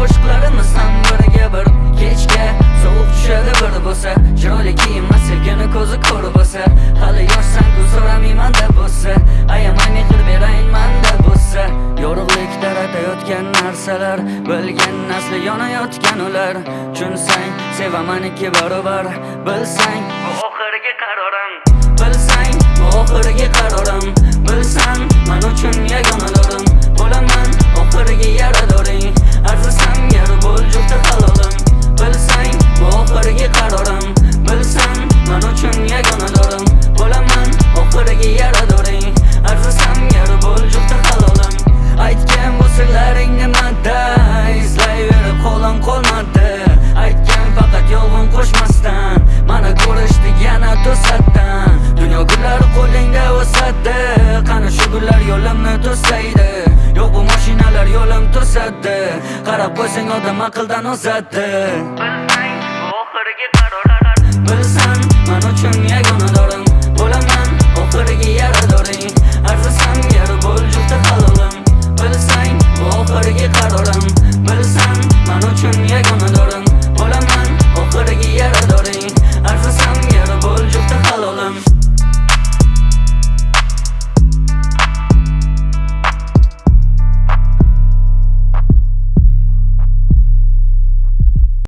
qo'shiqlarini san biriga bir kechga sovuq tushadi bir bo'lsa. Chiroyli kiyinma sevgini ko'zi ko'r bo'lsa. Hali yoshsan ku so'ramayman deb bo'lsa. Ayamay mehr berayinman deb bo'lsa. Yorug'lik taratayotgan narsalar bilgan nasli yonayotgan ular. Tushunsang sevaman ikki barobar. Bilsang bu oxirgi qarorim. Bilsang bu oxirgi qarorim. yo'lim to'satdi qarab qo'ysang odam aqldan ozadi. Bilsang oxirgi qarorlar bilsan man uchun